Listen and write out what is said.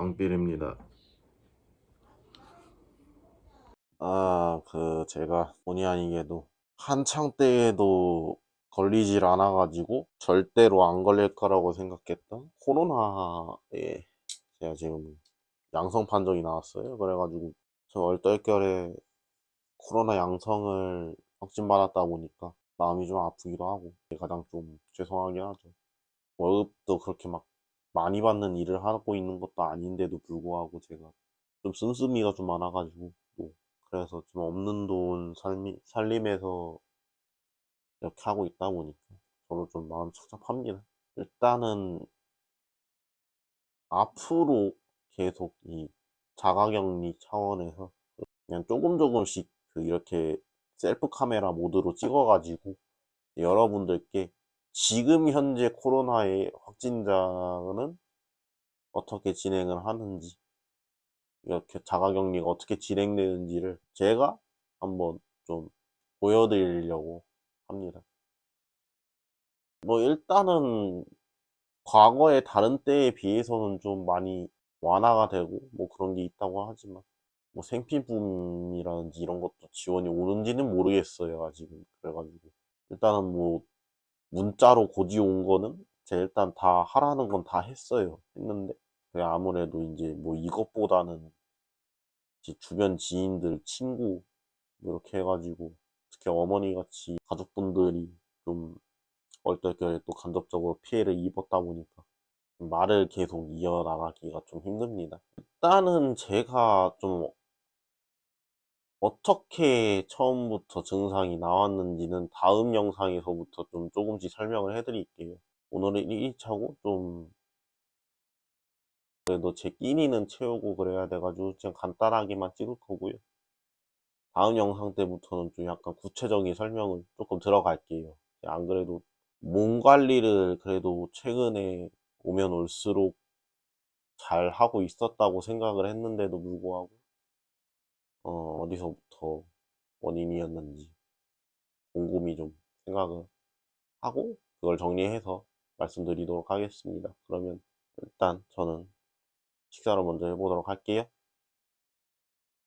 앙필입니다. 아, 그, 제가 본의 아니게도 한창 때에도 걸리질 않아 가지고 절대로 안 걸릴 거라고 생각했던 코로나에 제가 지금 양성 판정이 나왔어요. 그래가지고 저 얼떨결에 코로나 양성을 확진받았다 보니까 마음이 좀 아프기도 하고 가장 좀 죄송하긴 하죠. 월급도 그렇게 막 많이 받는 일을 하고 있는 것도 아닌데도 불구하고 제가 좀 씀씀이가 좀 많아가지고 또 그래서 좀 없는 돈 살미, 살림에서 이렇게 하고 있다 보니까 저도 좀 마음 착잡합니다. 일단은 앞으로 계속 이 자가격리 차원에서 그냥 조금 조금씩 그 이렇게 셀프 카메라 모드로 찍어가지고 여러분들께 지금 현재 코로나의 확진자는 어떻게 진행을 하는지 이렇게 자가격리가 어떻게 진행되는지를 제가 한번 좀 보여드리려고 합니다. 뭐 일단은 과거의 다른 때에 비해서는 좀 많이 완화가 되고 뭐 그런 게 있다고 하지만 뭐 생필품이라든지 이런 것도 지원이 오는지는 모르겠어요 아직은 그래가지고 일단은 뭐 문자로 고지 온 거는 제가 일단 다 하라는 건 다 했어요 했는데 아무래도 이제 뭐 이것보다는 제 주변 지인들 친구 뭐 이렇게 해가지고 특히 어머니 같이 가족분들이 좀 얼떨결에 또 간접적으로 피해를 입었다 보니까 말을 계속 이어나가기가 좀 힘듭니다. 일단은 제가 좀 어떻게 처음부터 증상이 나왔는지는 다음 영상에서부터 좀 조금씩 설명을 해드릴게요. 오늘은 1차고 좀 그래도 제 끼니는 채우고 그래야 돼가지고 그냥 간단하게만 찍을 거고요. 다음 영상 때부터는 좀 약간 구체적인 설명을 조금 들어갈게요. 안 그래도 몸 관리를 그래도 최근에 오면 올수록 잘 하고 있었다고 생각을 했는데도 불구하고 어, 어디서부터 원인이었는지 곰곰이 좀 생각을 하고 그걸 정리해서 말씀드리도록 하겠습니다. 그러면 일단 저는 식사를 먼저 해보도록 할게요.